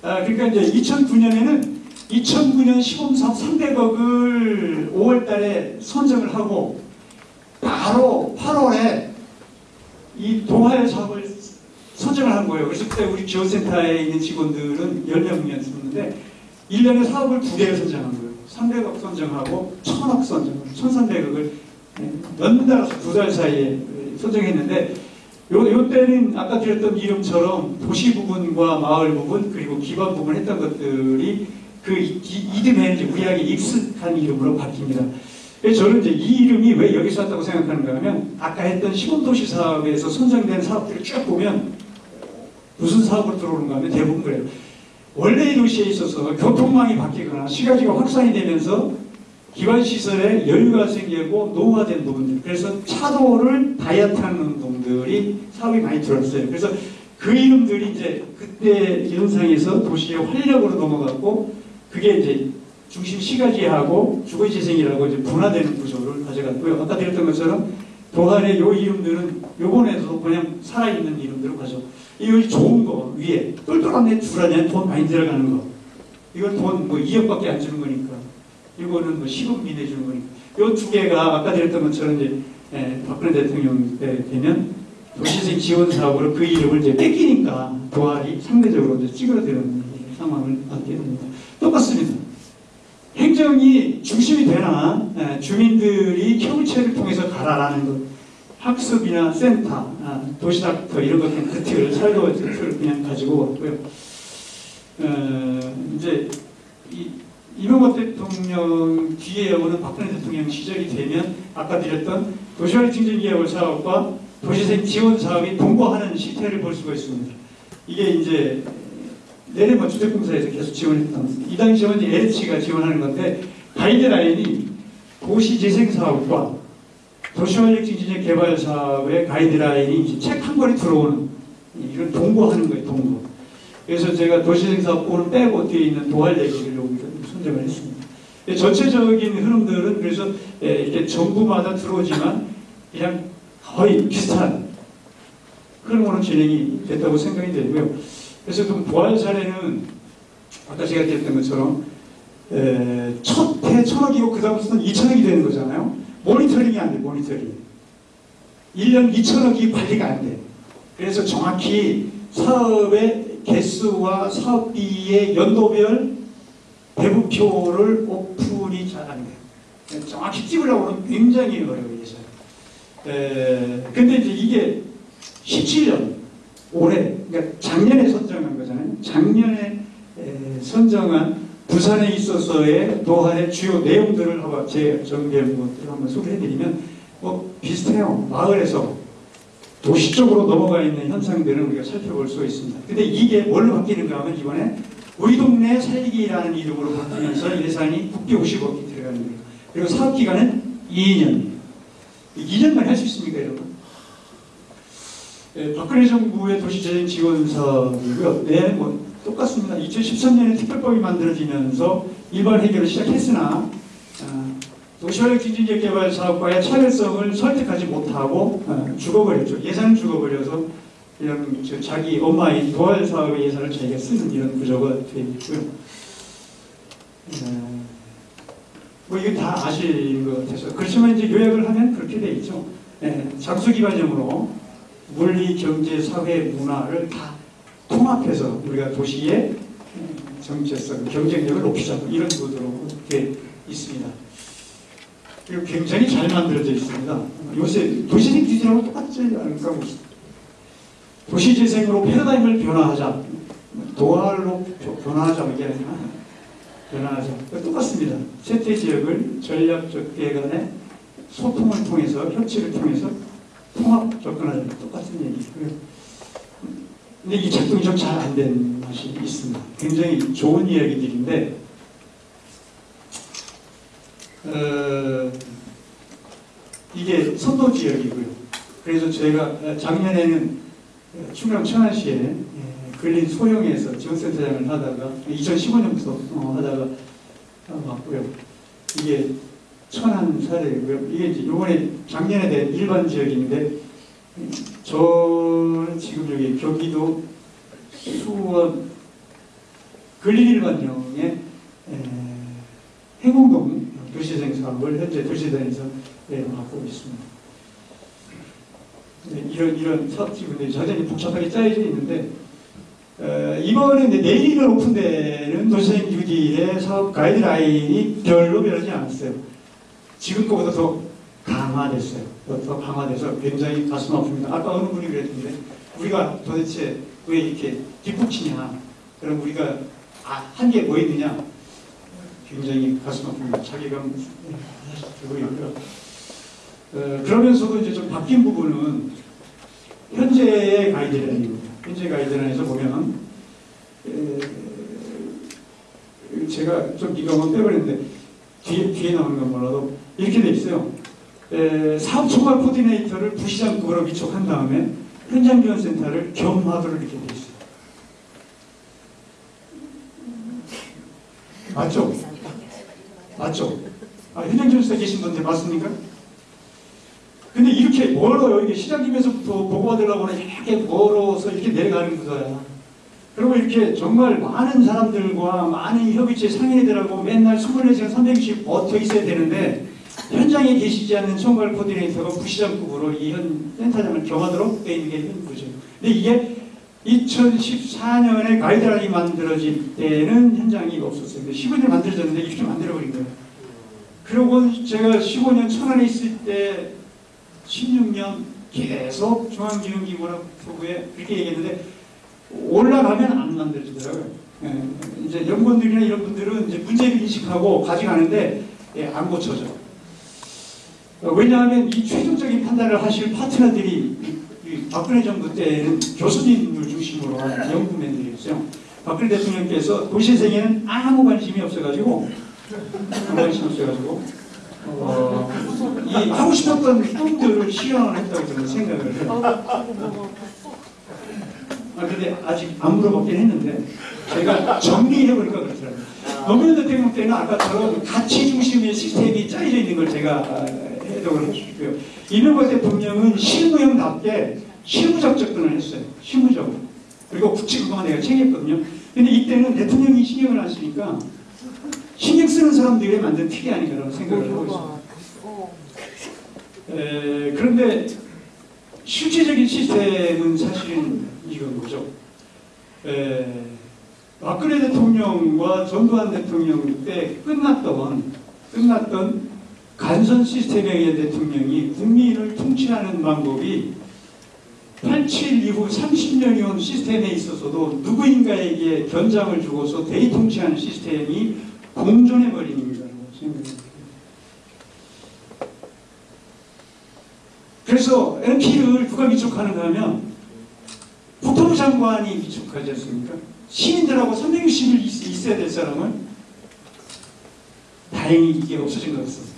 아, 그러니까 이제 2009년에는 2009년 시범사업 300억을 5월 달에 선정을 하고 바로 8월에 이 동아일 사업을 선정을 한 거예요. 그래서 그때 우리 지원센터에 있는 직원들은 10명이었는데 1년에 사업을 두 개를 선정한 거예요. 300억 선정하고 1000억 선정, 1300억을 연달아서 두 달 사이에 선정했는데 요, 요 때는 아까 드렸던 이름처럼 도시 부분과 마을 부분 그리고 기반 부분 했던 것들이 그 이듬해 이제 우리에게 익숙한 이름으로 바뀝니다. 저는 이제 이 이름이 왜 여기서 왔다고 생각하는가 하면 아까 했던 시범도시 사업에서 선정된 사업들을 쭉 보면 무슨 사업으로 들어오는가 하면 대부분 그래요. 원래 이 도시에 있어서 교통망이 바뀌거나 시가지가 확산이 되면서 기반시설에 여유가 생기고 노후화된 부분들 그래서 차도를 다이어트하는 운동들이 사업이 많이 들었어요. 그래서 그 이름들이 이제 그때 이름상에서 도시의 활력으로 넘어갔고 그게 이제 중심 시가지하고 주거재생이라고 이제 분화되는 구조를 가져갔고요. 아까 드렸던 것처럼 도할의 요 이름들은 요번에도 그냥 살아있는 이름들을 가져. 이거 좋은 거 위에 똘똘한 애 줄하냐 돈 많이 들어가는 거. 이건 돈 뭐 2억밖에 안 주는 거니까. 이거는 뭐 10억미 내주는 거니까. 요두 개가 아까 드렸던 것처럼 이제 에, 박근혜 대통령 때 되면 도시재생 지원 사업으로 그 이름을 이제 뺏기니까 도할이 상대적으로 이제 찌그러드는 상황을 맞게 됩니다. 똑같습니다. 행정이 중심이 되나 에, 주민들이 협의체를 통해서 가라라는 것 학습이나 센터, 아, 도시닥터 이런 것들 그 틀을 살도 틀을 그냥 가지고 왔고요. 어, 이제 이, 이명박 대통령 뒤에 오는 박근혜 대통령 시절이 되면 아까 드렸던 도시활 증진 기업을 사업과 도시생 지원 사업이 동거하는 시태를 볼 수가 있습니다. 이게 이제 내려면 주택공사에서 계속 지원했던 이 당시에는 LH가 지원하는 건데 가이드라인이 도시재생 사업과 도시활력 증진적 개발 사업의 가이드라인이 책 한 권이 들어오는 이런 동거하는 거예요, 동거. 그래서 제가 도시재생 사업권을 빼고 뒤에 있는 도활 얘기를 선정을 했습니다. 전체적인 흐름들은 그래서 에, 이렇게 정부마다 들어오지만 그냥 거의 비슷한 흐름으로 진행이 됐다고 생각이 되고요. 그래서 그 부활 사례는 아까 제가 드렸던 것처럼 에, 첫해 천억이고 그 다음부터는 2천억이 되는 거잖아요. 모니터링이 안 돼, 모니터링. 1년 2천억이 관리가 안 돼. 그래서 정확히 사업의 개수와 사업비의 연도별 배분표를 오픈이 잘안 돼요. 정확히 찍으려고는 굉장히 어려워요. 에, 근데 이제 이게 17년 올해 그러니까 작년에 선정한 거잖아요. 작년에 에, 선정한 부산에 있어서의 노한의 주요 내용들을 한번 제 정리한 것들을 한번 소개해드리면 뭐 비슷해요. 마을에서 도시 쪽으로 넘어가 있는 현상들은 우리가 살펴볼 수 있습니다. 근데 이게 뭘로 바뀌는가 하면 이번에 우리 동네 살기라는 이름으로 바뀌면서 예산이 국비 50억이 들어가는 거예요. 그리고 사업 기간은 2년. 2년만 할 수 있습니까, 여러분? 예, 박근혜 정부의 도시재생 지원 사업이고요. 네, 뭐 똑같습니다. 2013년에 특별법이 만들어지면서 일반 해결을 시작했으나 아, 도시활력 기준적 개발 사업과의 차별성을 설득하지 못하고 아, 죽어버렸죠. 예산을 죽어버려서 이런 저 자기 엄마의 도활 사업의 예산을 자기가 쓰는 이런 구조가 되어 있고요. 어, 뭐 이거 다 아시는 것 같아서 그렇지만 이제 요약을 하면 그렇게 돼 있죠. 예, 장수기 과정으로 물리, 경제, 사회, 문화를 다 통합해서 우리가 도시의 정체성, 경쟁력을 높이자 이런 구도로 되어 있습니다. 그리고 굉장히 잘 만들어져 있습니다. 요새 도시생 기준하고 똑같지 않을까 도시재생으로 패러다임을 변화하자, 도활로 변화하자 이게 아니라 변화하자. 똑같습니다. 세태 지역을 전략적 개간의 소통을 통해서 협치를 통해서 통합 접근하자. 똑같은 얘기고요. 근데 이 작동이 좀 잘 안 된 맛이 있습니다. 굉장히 좋은 이야기들인데 어, 이게 선도 지역이고요. 그래서 저희가 작년에는 충남 천안시에 예, 근린 소형에서 지원센터장을 하다가 2015년부터 어, 하다가 왔고요. 이게 천안 사례고요. 이게 이제 이번에 작년에 된 일반 지역인데 저는 지금 여기 경기도 수원 근린 일반령의 해공동 도시재생 사업을 현재 도시단에서 네, 맡고 있습니다. 네, 이런 이런 사업지분들이 여전히 복잡하게 짜여져 있는데 어, 이번에 내일을 오픈되는 도시재생 뉴딜의 사업 가이드라인이 별로 변하지 않았어요. 지금 거보다 더 강화됐어요. 더, 더 강화돼서 굉장히 가슴 아픕니다. 아까 어느 분이 그랬는데 우리가 도대체 왜 이렇게 뒷북치냐? 그럼 우리가 아, 한게 뭐 있느냐? 굉장히 가슴 아픕니다. 자기감 들고 있고요. 어, 그러면서도 이제 좀 바뀐 부분은 현재의 가이드라인입니다. 현재 가이드라인에서 보면 에, 제가 좀 이거 빼버렸는데 뒤에, 뒤에 나오는 건 몰라도 이렇게 돼 있어요. 에, 사업 총괄 코디네이터를 부시장급으로 위촉한 다음에 현장 지원센터를 겸하도록 이렇게 돼 있어요. 맞죠? 맞죠? 아, 현장 지원센터 계신 분들 맞습니까? 근데 이렇게 멀어요. 이게 시장님에서부터 보고받으려고 하면 이렇게 멀어서 이렇게 내려가는 거야. 그리고 이렇게 정말 많은 사람들과 많은 협의체 상인들하고 맨날 24시간 360 붙어 있어야 되는데 현장에 계시지 않는 총괄 코디네이터가 부시장급으로 이 현 센터장을 겸하도록 돼 있는 게 현구죠. 근데 이게 2014년에 가이드라인이 만들어질 때는 현장이 없었어요. 15년에 만들어졌는데 이렇게 만들어버린 거예요. 그리고 제가 15년 천안에 있을 때 16년 계속 중앙기능기구나 부에 그렇게 얘기했는데 올라가면 안 만들어지더라고요. 예, 이제 연구원들이나 이런 분들은 이제 문제를 인식하고 가져가는데 예, 안 고쳐져. 어, 왜냐하면 이 최종적인 판단을 하실 파트너들이 박근혜 정부 때는 교수님을 중심으로 한 연구맨들이었어요. 박근혜 대통령께서 도시생에는 아무 관심이 없어가지고 아무 관심 없어가지고 어, 이 하고 싶었던 꿈들을 실현을 했다고 저는 생각을 해요. 아, 근데 아직 안 물어봤긴 했는데 제가 정리해보니까 그렇더라고요. 노무현 대통령 때는 아까처럼 가치 중심의 시스템이 짜여져 있는 걸 제가 아, 해석을 해주고요. 이명박 대통령은 실무형답게 실무적 접근을 했어요. 실무적으로. 그리고 국치 그동안 내가 챙겼거든요. 근데 이때는 대통령이 신경을 안 쓰니까 쓰는 사람들이 만든 틀이 아닌가라고 생각을 하고 있습니다. 에, 그런데 실질적인 시스템은 사실은 이건 거죠. 에, 박근혜 대통령과 전두환 대통령 때 끝났던 끝났던 간선 시스템에 의한 대통령이 국민을 통치하는 방법이 87 이후 30년이 온 시스템에 있어서도 누구인가에게 견장을 주고서 대통치하는 시스템이 생각합니다. 그래서 NP를 누가 위촉하는가 하면 국토부 장관이 위촉하지 않습니까? 시민들하고 360일 있어야 될 사람은 다행히 이게 없어진 것 같습니다.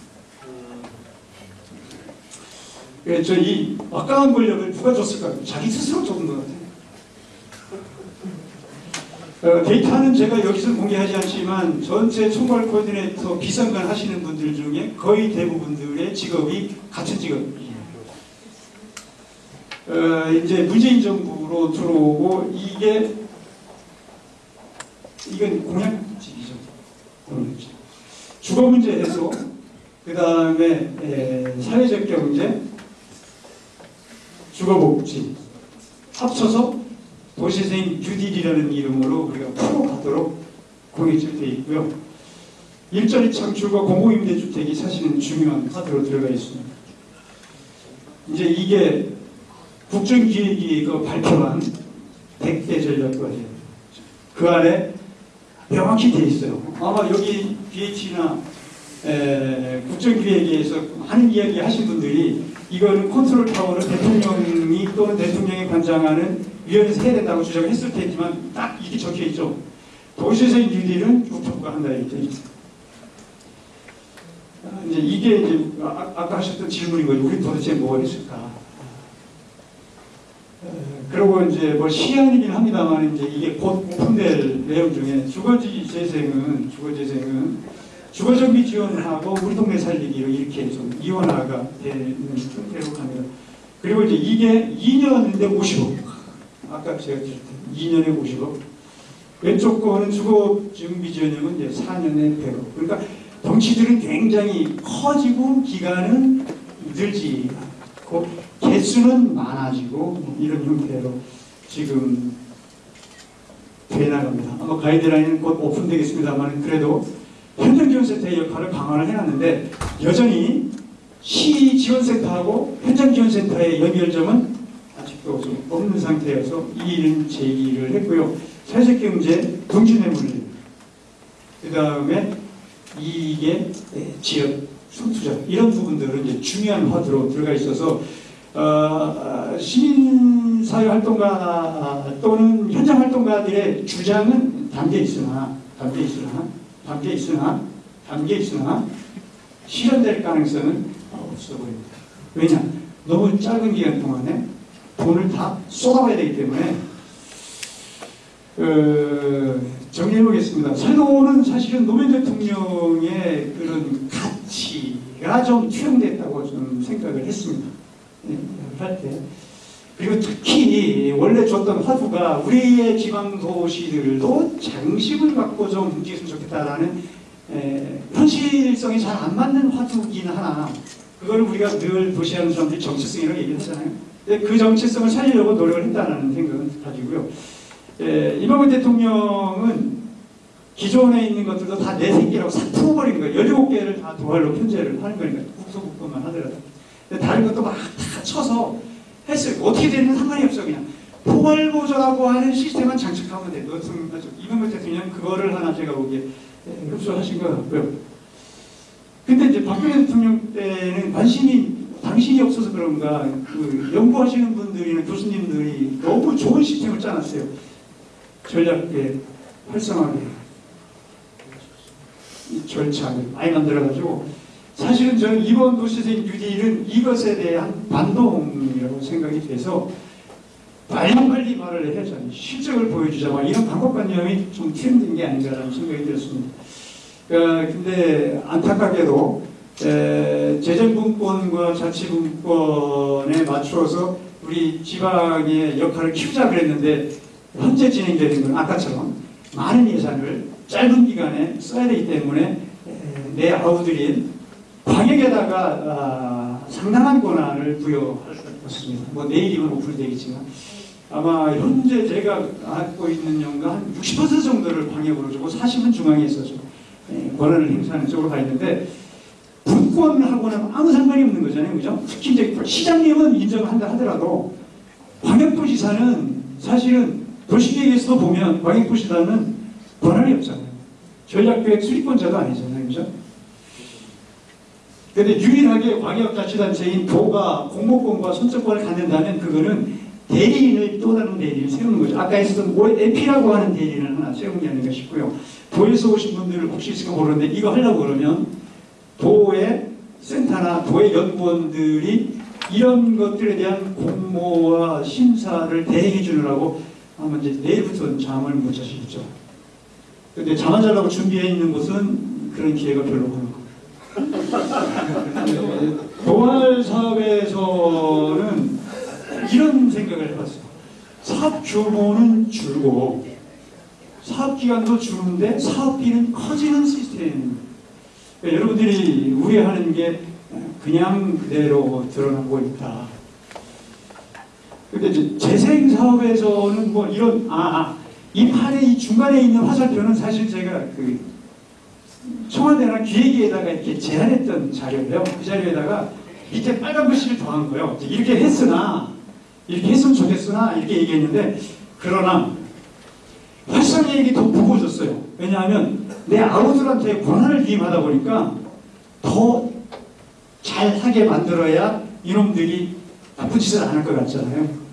그래서 이 막강한 권력을 누가 줬을까요? 자기 스스로 줬는 것 같아요. 어, 데이터는 제가 여기서 공개하지 않지만 전체 총괄 코디네이터 비상관 하시는 분들 중에 거의 대부분들의 직업이 같은 직업이에요. 어, 이제 문재인 정부로 들어오고 이게 이건 공약직이죠. 공약직. 주거 문제 해소, 그 다음에 사회적 경제, 주거복지 합쳐서 도시생 뉴딜이라는 이름으로 우리가 풀어가도록 공약적돼 있고요. 일자리 창출과 공공임대주택이 사실은 중요한 카드로 들어가 있습니다. 이제 이게 국정기획이 그 발표한 100대 전략과제그 안에 명확히 돼 있어요. 아마 여기 BH나 국정기획에서 하는 이야기 하신 분들이 이거는 컨트롤 타워를 대통령이 또는 대통령이 관장하는 위원회에서 해야 된다고 주장을 했을 테지만 딱 이게 적혀 있죠. 도시재생 뉴딜은 국토부가 한다 이렇게 있죠. 아, 이제 이게 이제 아, 아까 하셨던 거죠. 우리 도대체 뭘 했을까? 그리고 이제 뭐 시안이긴 합니다만 이제 이게 곧 오픈될 내용 중에 주거지 재생은 주거재생은 주거정비 지원하고 우리 동네 살리기로 이렇게 좀 이원화가 되는 형태로 갑니다. 그리고 이제 이게 2년인데 50억. 아까 제가 때 2년에 50억. 왼쪽 거는 주거정비 지원형은 이제 4년에 100억. 그러니까 덩치들은 굉장히 커지고 기간은 늘지 않고 개수는 많아지고 뭐 이런 형태로 지금 돼 나갑니다. 아마 가이드라인은 곧 오픈되겠습니다만 그래도 현장지원센터의 역할을 강화를 해놨는데 여전히 시지원센터하고 현장지원센터의 연결점은 아직도 좀 없는 상태여서 이 일은 제기를 했고요. 사회적경제 동진의 물리 그 다음에 이게 지역 손투자 이런 부분들은 이제 중요한 화두로 들어가 있어서 어, 시민사회 활동가 또는 현장 활동가들의 주장은 담겨 있으나 담겨 있으나 담겨 있으나 담겨 있으나 실현될 가능성은 없어 보입니다. 왜냐? 너무 짧은 기간 동안에 돈을 다 쏟아봐야 되기 때문에 어, 정리해보겠습니다. 살도는 사실은 노무현 대통령의 그런 가치가 좀 투영됐다고 좀 생각을 했습니다. 네, 할 때. 그리고 특히 원래 줬던 화두가 우리의 지방 도시들도 장식을 갖고 좀 움직였으면 좋겠다라는 에, 현실성이 잘 안 맞는 화두긴 하나 그걸 우리가 늘 도시하는 사람들이 정체성이라고 얘기했잖아요. 근데 그 정체성을 살리려고 노력을 했다는 생각은 가지고요. 에, 이명박 대통령은 기존에 있는 것들도 다내 새끼라고 싹 풀어버린 거예요. 17개를 다 도발로 편제를 하는 거니까 국토국토만 하더라도. 근데 다른 것도 막 다 쳐서 했어요. 어떻게 되는 상관이 없어 그냥. 포괄보조라고 하는 시스템만 장착하면 돼. 이명박 대통령 그거를 하나 제가 보기에 흡수하신 것 같고요. 근데 이제 박근혜 대통령 때는 관심이 당신이 없어서 그런가 그 연구하시는 분들이나 교수님들이 너무 좋은 시스템을 짜놨어요. 전략계 활성화계 절차를 많이 만들어가지고 사실은 저는 이번 도시생 뉴딜은 이것에 대한 반동이라고 생각이 돼서 빨리빨리 말을 해야죠. 실적을 보여주자. 막 이런 방법관념이 좀 틀린 게 아닌가라는 생각이 들었습니다. 어, 근데 안타깝게도 에, 재정분권과 자치분권에 맞추어서 우리 지방의 역할을 키우자 그랬는데 현재 진행되는 건 아까처럼 많은 예산을 짧은 기간에 써야 되기 때문에 에, 내 아우들인 광역에다가 아, 상당한 권한을 부여할 것 같습니다. 뭐 내일이면 오픈되겠지만 아마 현재 제가 갖고 있는 연가 한 60% 정도를 광역으로 주고 40은 중앙에 있어서 예, 권한을 행사하는 쪽으로 가 있는데 분권하고는 아무 상관이 없는 거잖아요. 그죠? 이제 시장님은 인정을 한다 하더라도 광역도지사는 사실은 도시계획에서도 보면 광역도시사는 권한이 없잖아요. 전략계획 수립권자도 아니잖아요. 그죠? 근데 유일하게 광역자치단체인 도가 공모권과 선정권을 갖는다면 그거는 대리인을 또 다른 대리인을 세우는 거죠. 아까 했었던 OFP라고 하는 대리인을 하나 세우는 게 아닌가 싶고요. 도에서 오신 분들 혹시 있을까 모르는데 이거 하려고 그러면 도의 센터나 도의 연구원들이 이런 것들에 대한 공모와 심사를 대행해 주느라고 아마 이제 내일부터는 잠을 못 자시겠죠. 근데 잠안 자려고 준비해 있는 곳은 그런 기회가 별로 없는 거예요. 동아일 사업에서는 이런 생각을 해봤어요. 사업 규모는 줄고 사업 기간도 줄는데 사업비는 커지는 시스템. 그러니까 여러분들이 우려하는 게 그냥 그대로 드러나고 있다. 이제 재생 사업에서는 뭐 이런 아, 아, 이 판에 이 중간에 있는 화살표는 사실 제가 그 청와대나 기획위에다가 이렇게 제안했던 자료예요. 그 자료에다가 밑에 빨간 글씨를 더한 거예요. 이렇게 했으나 이렇게 했으면 좋겠으나 이렇게 얘기했는데 그러나 활성화액이 더 무거워졌어요. 왜냐하면 내 아우들한테 권한을 위임하다 보니까 더 잘하게 만들어야 이놈들이 나쁜 짓을 안 할 것 같잖아요.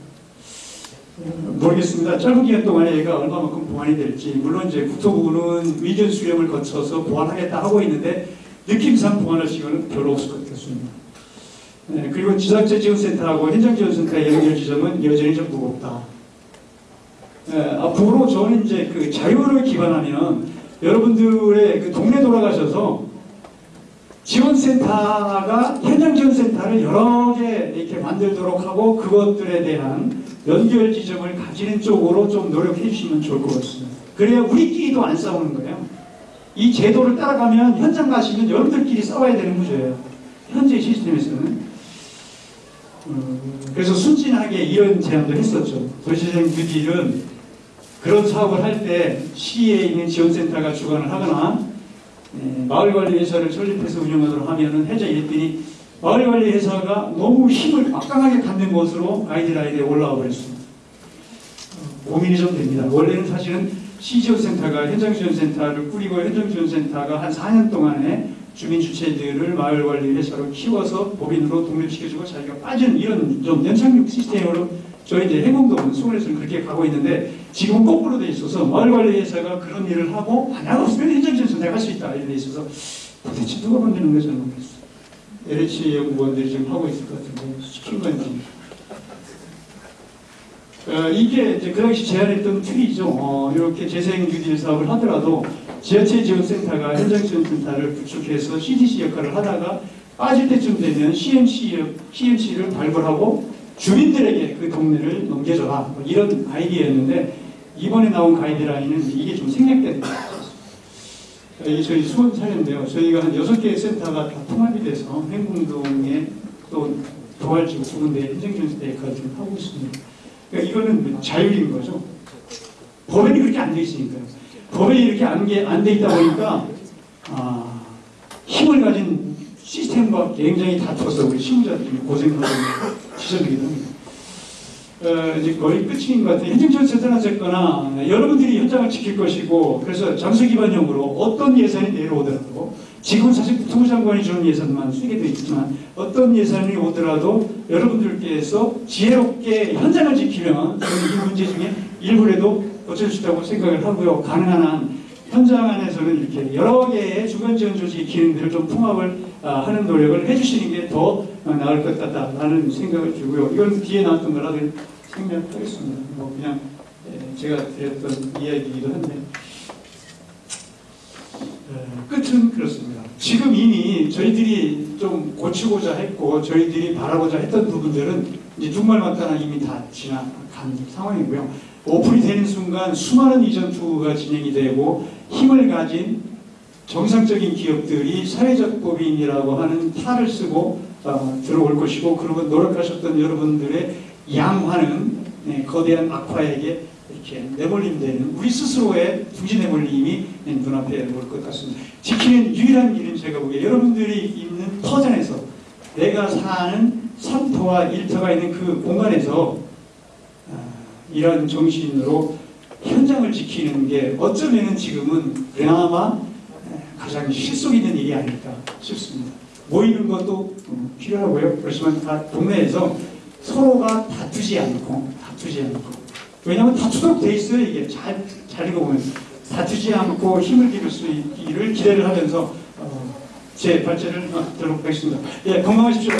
모르겠습니다. 짧은 기간 동안에 얘가 얼마만큼 보완이 될지 물론 이제 국토부는 의견 수렴을 거쳐서 보완하겠다 하고 있는데 느낌상 보완할 시간은 별로 없을 것 같습니다. 네, 그리고 지자체 지원센터하고 현장지원센터의 연결 지점은 여전히 좀 무겁다. 네, 앞으로 저는 이제 그 자유를 기반하면 여러분들의 그 동네 돌아가셔서 지원센터가 현장 지원센터를 여러 개 이렇게 만들도록 하고 그것들에 대한 연결 지점을 가지는 쪽으로 좀 노력해 주시면 좋을 것 같습니다. 그래야 우리끼리도 안 싸우는 거예요. 이 제도를 따라가면 현장 가시면 여러분들끼리 싸워야 되는 구조예요. 현재 시스템에서는. 음, 그래서 순진하게 이런 제안도 했었죠. 도시재생 뉴딜은 그런 사업을 할 때 시에 있는 지원센터가 주관을 하거나 예, 마을관리회사를 설립해서 운영하도록 하면은 해자 이랬더니 마을관리회사가 너무 힘을 막강하게 갖는 것으로 가이드라인에 올라와 버렸습니다. 어, 고민이 좀 됩니다. 원래는 사실은 시지원센터가 현장지원센터를 꾸리고 현장지원센터가 한 4년 동안에 주민 주체들을 마을관리회사로 키워서 법인으로 독립시켜주고 자기가 빠진 이런 좀 연착륙 시스템으로 저희 이제 해공동은 수원에서는 그렇게 가고 있는데 지금은 거꾸로 돼 있어서 마을관리회사가 그런 일을 하고 만약 없으면 현장지원센터가 할 수 있다 이런 데 있어서 도대체 누가 만드는 건지 모르겠어요. LH 연구원들이 지금 하고 있을 것 같은데 건지 어, 이게 이제 그 당시 제안했던 틀이죠. 어, 이렇게 재생 뉴딜 사업을 하더라도 지하철 지원센터가 현장 지원센터를 구축해서 CDC 역할을 하다가 빠질 때쯤 되면 CMC, 역- CMC를 발굴하고 주민들에게 그 동네를 넘겨줘라. 뭐 이런 아이디어였는데 이번에 나온 가이드라인은 이게 좀 생략된. 이게 저희 수원 사례인데요. 저희가 한 여섯 개의 센터가 다 통합이 돼서 행궁동에 또 도활지구 두 군데 역할을 좀 하고 있습니다. 그러니까 이거는 뭐 자율인 거죠. 법에는 그렇게 안 돼 있으니까요. 법에 이렇게 안돼 있다 보니까 아, 힘을 가진 시스템과 굉장히 다투어서 우리 시민자들이 고생하는 지점이기도 합니다. 어, 이제 거의 끝인 것 같아요. 행정지원센터나 어쨌거나 여러분들이 현장을 지킬 것이고 그래서 장소 기반형으로 어떤 예산이 내려오더라도 지금 사실 국토부 장관이 주는 예산만 쓰게 돼 있지만 어떤 예산이 오더라도 여러분들께서 지혜롭게 현장을 지키면 이 문제 중에 일부라도 고칠 수 있다고 생각을 하고요. 가능한 한 현장 안에서는 이렇게 여러 개의 주간 지원 조직 기능들을 좀 통합을 아, 하는 노력을 해주시는 게 더 나을 것 같다라는 생각을 들고요. 이건 뒤에 나왔던 거라도 생략하겠습니다. 뭐 그냥 예, 제가 드렸던 이야기이기도 한데 에, 끝은 그렇습니다. 지금 이미 저희들이 좀 고치고자 했고 저희들이 바라고자 했던 부분들은 이제 정말 맞다나 이미 다 지나간 상황이고요. 오픈이 되는 순간 수많은 이전 투구가 진행이 되고 힘을 가진 정상적인 기업들이 사회적 법인이라고 하는 탈을 쓰고 어, 들어올 것이고 그러고 노력하셨던 여러분들의 양화는 네, 거대한 악화에게 이렇게 내몰림되는 우리 스스로의 중지 내몰림이 네, 눈앞에 올 것 같습니다. 지키는 유일한 길은 제가 보기에 여러분들이 있는 터전에서 내가 사는 3터와 1터가 있는 그 공간에서 아, 이런 정신으로 현장을 지키는 게 어쩌면은 지금은 그나마 가장 실속 있는 일이 아닐까 싶습니다. 모이는 것도 음, 필요하고요. 그렇지만 다 동네에서 서로가 다투지 않고 다투지 않고 왜냐하면 다투도록 돼 있어요 이게 잘, 잘 읽어보면 다투지 않고 힘을 기를 수 있기를 기대를 하면서 어, 제 발제를 어, 들어보겠습니다. 예 건강하십시오.